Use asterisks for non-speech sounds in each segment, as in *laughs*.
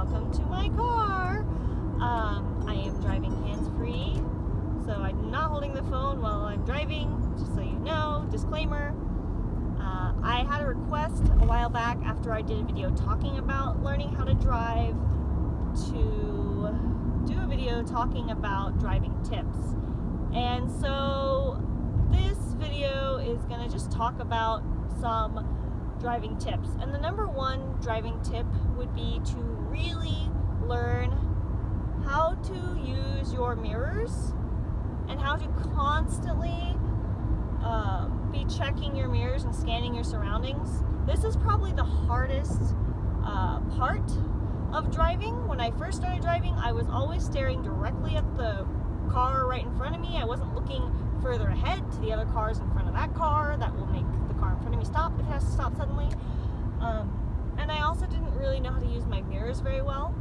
welcome to my car. Um, I am driving hands-free, so I'm not holding the phone while I'm driving, just so you know, disclaimer. Uh, I had a request a while back after I did a video talking about learning how to drive to do a video talking about driving tips. And so this video is going to just talk about some driving tips. And the number one driving tip would be to really learn how to use your mirrors and how to constantly uh, be checking your mirrors and scanning your surroundings. This is probably the hardest uh, part of driving. When I first started driving, I was always staring directly at the car right in front of me. I wasn't looking further ahead to the other cars in front of that car that will make car in front of me stop if it has to stop suddenly. Um, and I also didn't really know how to use my mirrors very well.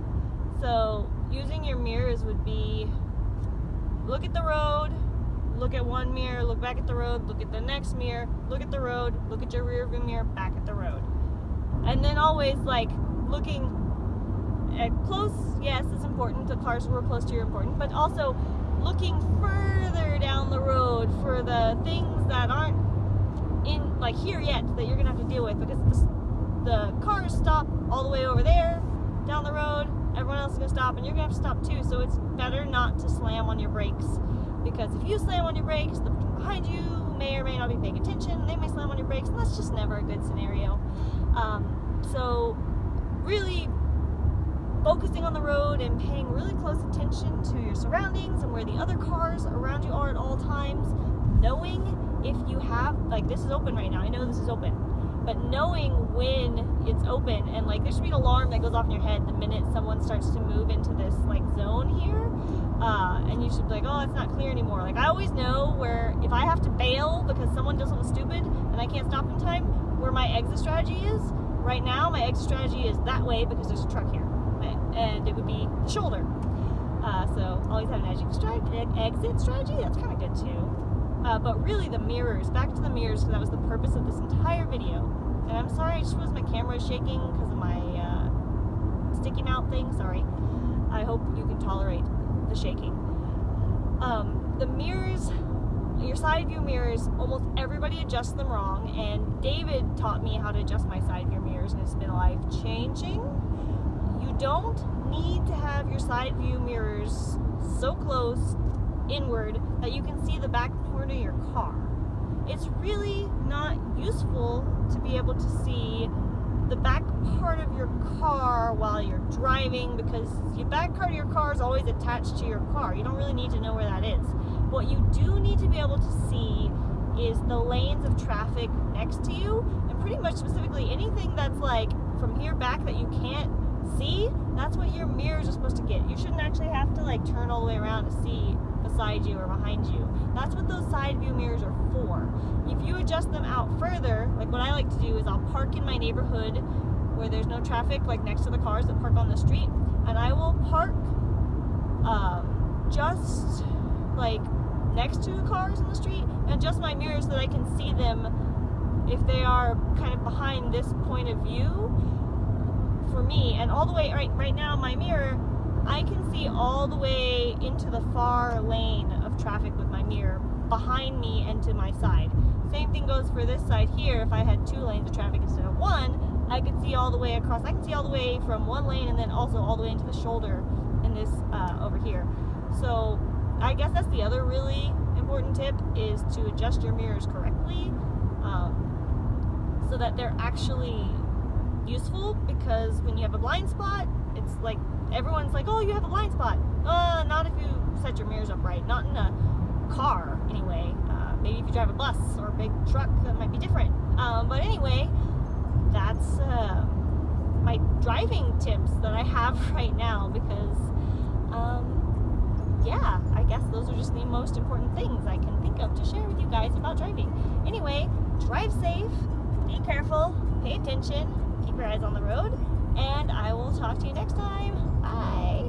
So using your mirrors would be look at the road, look at one mirror, look back at the road, look at the next mirror, look at the road, look at your rear view mirror, back at the road. And then always like looking at close, yes, it's important. The cars were close to you are important, but also looking further down the road for the things that aren't in like here yet that you're gonna have to deal with because the, cars stop all the way over there down the road everyone else is gonna stop and you're gonna have to stop too. So it's better not to slam on your brakes because if you slam on your brakes the person behind you may or may not be paying attention. They may slam on your brakes and that's just never a good scenario. Um, so really focusing on the road and paying really close attention to your surroundings and where the other cars around you are at all times, knowing if you have, like this is open right now, I know this is open, but knowing when it's open and like there should be an alarm that goes off in your head the minute someone starts to move into this like zone here, uh, and you should be like, oh, it's not clear anymore. Like I always know where if I have to bail because someone does something stupid and I can't stop in time, where my exit strategy is. Right now, my exit strategy is that way because there's a truck here and it would be the shoulder. Uh, so always have an exit strategy. Exit strategy. That's kind of good too. Uh, but really, the mirrors. Back to the mirrors, because that was the purpose of this entire video. And I'm sorry, I just was my camera shaking because of my uh, sticky mouth thing. Sorry. I hope you can tolerate the shaking. Um, the mirrors your side view mirrors, almost everybody adjusts them wrong, and David taught me how to adjust my side view mirrors, and it's been life changing You don't need to have your side view mirrors so close inward that you can see the back corner of your car. It's really not useful to be able to see the back part of your car while you're driving because your back part of your car is always attached to your car. You don't really need to know where that is. What you do need to be able to see is the lanes of traffic next to you and pretty much specifically anything that's like from here back that you can't see, that's what your mirrors are supposed to get. You shouldn't actually have to like turn all the way around to see beside you or behind you. That's what those side view mirrors are for. If you adjust them out further, like what I like to do is I'll park in my neighborhood where there's no traffic, like next to the cars that park on the street, and I will park um, just like next to the cars in the street and adjust my mirrors so that I can see them if they are kind of behind this point of view for me and all the way right right now my mirror I can see all the way into the far lane of traffic with my mirror behind me and to my side. Same thing goes for this side here. If I had two lanes of traffic instead of one I could see all the way across. I can see all the way from one lane and then also all the way into the shoulder in this uh, over here. So I guess that's the other really important tip is to adjust your mirrors correctly um, so that they're actually useful because when you have a blind spot, it's like everyone's like, oh, you have a blind spot. Uh, not if you set your mirrors up right. Not in a car, anyway. Uh, maybe if you drive a bus or a big truck, that might be different. Um, but anyway, that's uh, my driving tips that I have *laughs* right now because, um, yeah, I guess those are just the most important things I can think of to share with you guys about driving. Anyway, drive safe, be careful, pay attention, keep your eyes on the road, and I will talk to you next time. Bye.